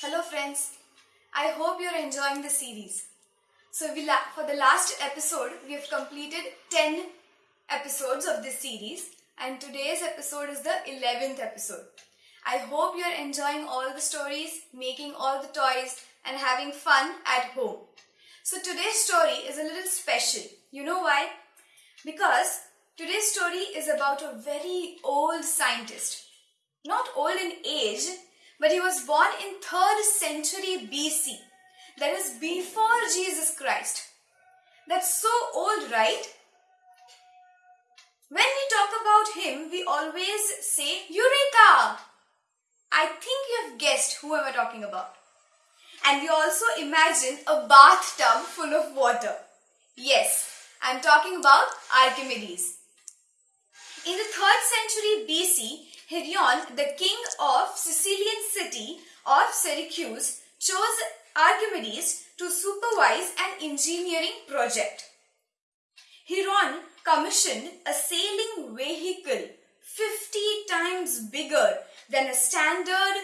Hello friends, I hope you're enjoying the series. So for the last episode, we have completed 10 episodes of this series and today's episode is the 11th episode. I hope you're enjoying all the stories, making all the toys and having fun at home. So today's story is a little special. You know why? Because today's story is about a very old scientist. Not old in age, but he was born in 3rd century BC. That is before Jesus Christ. That's so old, right? When we talk about him, we always say Eureka! I think you have guessed who am talking about. And we also imagine a bathtub full of water. Yes, I'm talking about Archimedes. In the 3rd century BC, Hieron, the king of Sicilian city of Syracuse, chose Archimedes to supervise an engineering project. Hieron commissioned a sailing vehicle 50 times bigger than a standard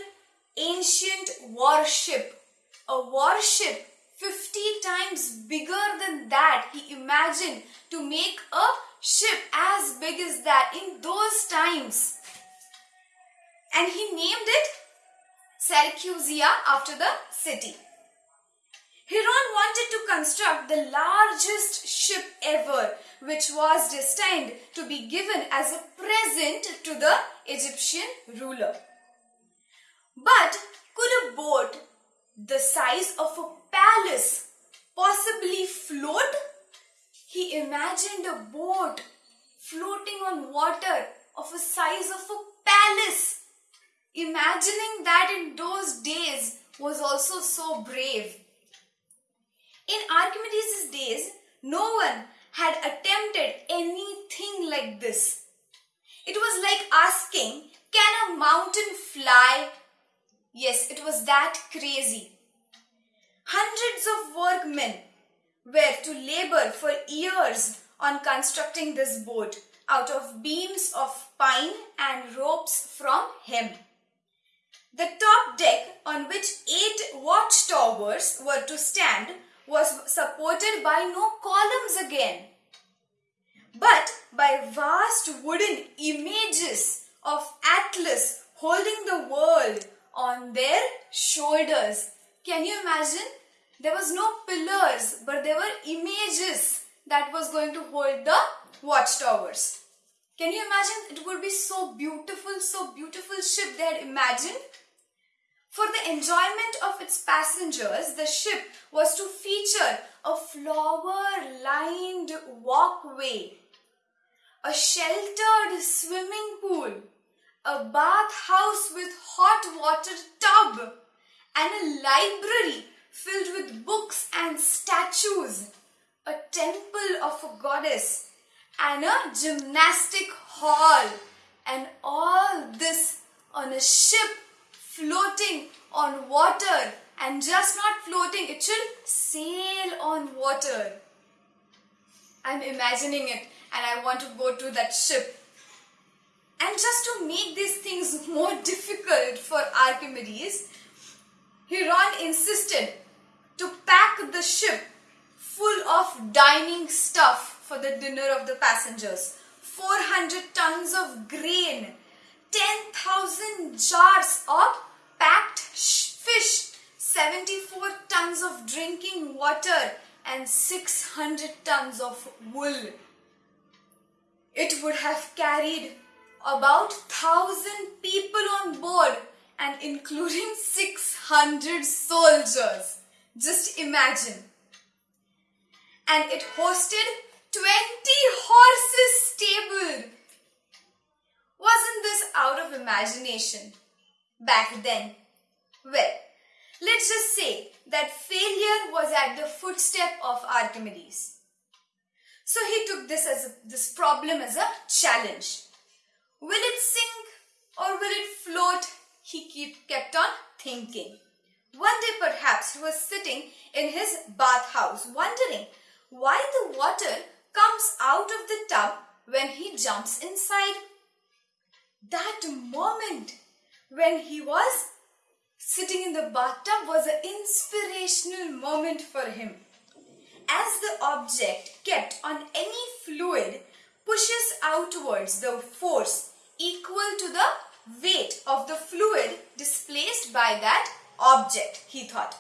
ancient warship. A warship 50 times bigger than that. He imagined to make a ship as big as that in those times. And he named it Syracusia after the city. Hieron wanted to construct the largest ship ever, which was destined to be given as a present to the Egyptian ruler. But could a boat the size of a palace possibly float? He imagined a boat floating on water of a size of a palace. Imagining that in those days was also so brave. In Archimedes' days, no one had attempted anything like this. It was like asking, Can a mountain fly? Yes, it was that crazy. Hundreds of workmen were to labor for years on constructing this boat out of beams of pine and ropes from hemp. The top deck on which eight watchtowers were to stand was supported by no columns again, but by vast wooden images of Atlas holding the world on their shoulders. Can you imagine? There was no pillars, but there were images that was going to hold the watchtowers. Can you imagine? It would be so beautiful, so beautiful ship they had imagined. For the enjoyment of its passengers, the ship was to feature a flower-lined walkway, a sheltered swimming pool, a bathhouse with hot water tub, and a library filled with books and statues, a temple of a goddess, and a gymnastic hall. And all this on a ship floating on water and just not floating, it should sail on water. I'm imagining it and I want to go to that ship. And just to make these things more difficult for Archimedes, Hieron insisted to pack the ship full of dining stuff for the dinner of the passengers. 400 tons of grain, 10,000 jars of packed fish, 74 tons of drinking water and 600 tons of wool. It would have carried about 1000 people on board and including 600 soldiers. Just imagine. And it hosted 20 horses imagination back then? Well, let's just say that failure was at the footstep of Archimedes. So he took this as a, this problem as a challenge. Will it sink or will it float? He keep, kept on thinking. One day perhaps he was sitting in his bathhouse wondering why the water comes out of the tub when he jumps inside. That moment when he was Sitting in the bathtub was an inspirational moment for him. As the object kept on any fluid pushes outwards the force equal to the weight of the fluid displaced by that object, he thought.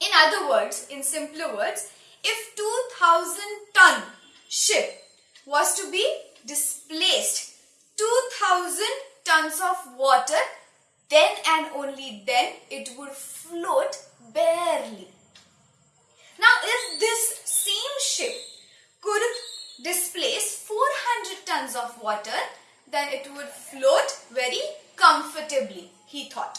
In other words, in simpler words, if 2000 ton ship was to be displaced 2000 tons of water, then and only then it would float barely. Now, if this same ship could displace 400 tons of water, then it would float very comfortably, he thought.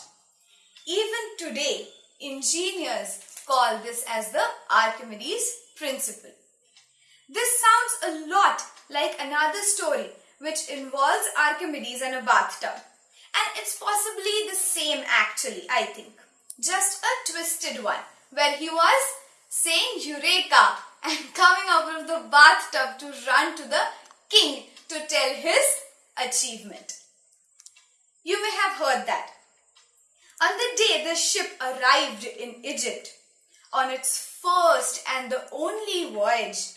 Even today, engineers call this as the Archimedes principle. This sounds a lot like another story which involves Archimedes and a bathtub. And it's possibly the same actually, I think. Just a twisted one where he was saying Eureka and coming out of the bathtub to run to the king to tell his achievement. You may have heard that. On the day the ship arrived in Egypt, on its first and the only voyage,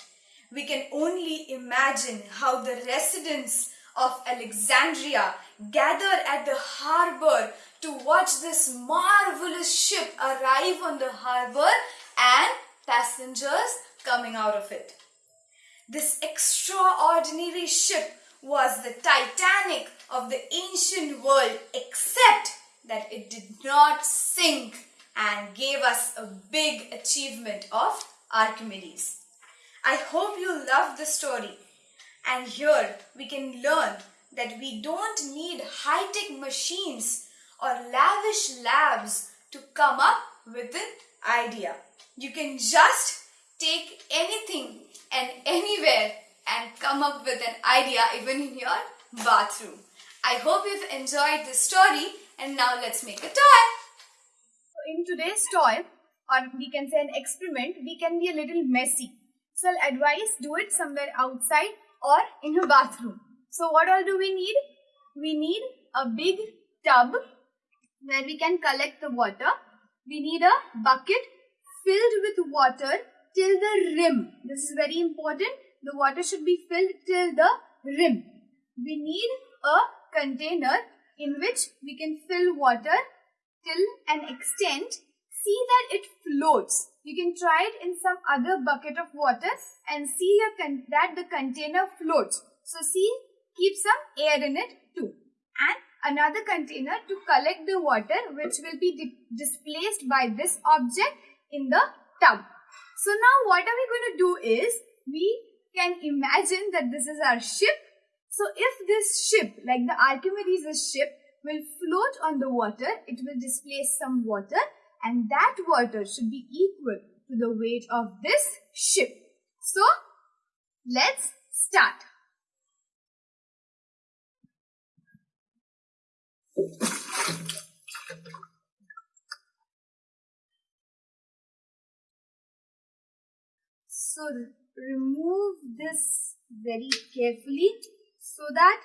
we can only imagine how the residents of Alexandria gathered at the harbor to watch this marvelous ship arrive on the harbor and passengers coming out of it. This extraordinary ship was the Titanic of the ancient world except that it did not sink and gave us a big achievement of Archimedes. I hope you love the story and here we can learn that we don't need high-tech machines or lavish labs to come up with an idea. You can just take anything and anywhere and come up with an idea even in your bathroom. I hope you've enjoyed this story and now let's make a toy. So in today's toy or we can say an experiment, we can be a little messy. So I'll advise do it somewhere outside or in your bathroom. So what all do we need? We need a big tub where we can collect the water. We need a bucket filled with water till the rim. This is very important. The water should be filled till the rim. We need a container in which we can fill water till an extent. See that it floats. You can try it in some other bucket of water and see that the container floats. So see, keep some air in it too. And another container to collect the water which will be displaced by this object in the tub. So now what are we going to do is, we can imagine that this is our ship. So if this ship, like the Archimedes' ship, will float on the water, it will displace some water and that water should be equal to the weight of this ship. So, let's start. So, remove this very carefully so that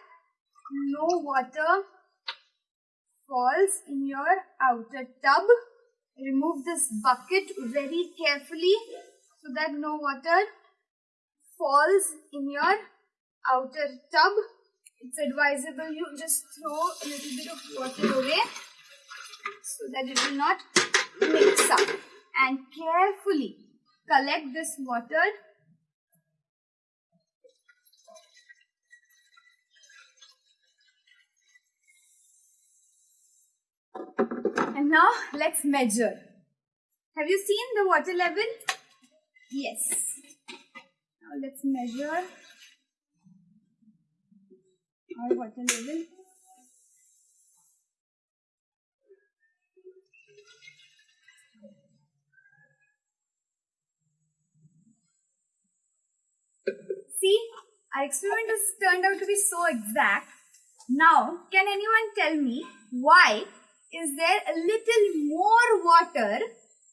no water falls in your outer tub remove this bucket very carefully so that no water falls in your outer tub. It's advisable you just throw a little bit of water away so that it will not mix up and carefully collect this water now let's measure. Have you seen the water level? Yes. Now let's measure our water level. See, our experiment has turned out to be so exact. Now, can anyone tell me why is there a little more water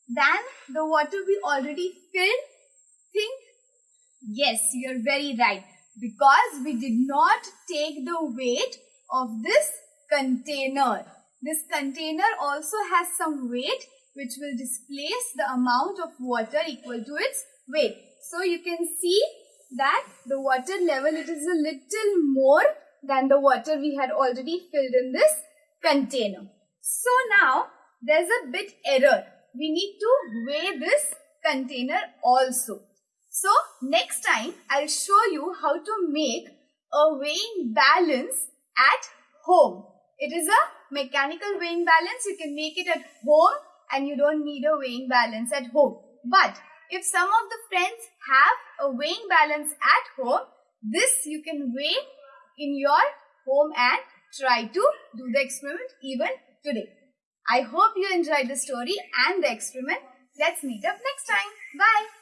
than the water we already filled? Think? Yes, you're very right. Because we did not take the weight of this container. this container also has some weight which will displace the amount of water equal to its weight. So you can see that the water level it is a little more than the water we had already filled in this container. So now there's a bit error. We need to weigh this container also. So next time I'll show you how to make a weighing balance at home. It is a mechanical weighing balance. You can make it at home and you don't need a weighing balance at home. But if some of the friends have a weighing balance at home, this you can weigh in your home and try to do the experiment even today. I hope you enjoyed the story and the experiment. Let's meet up next time. Bye.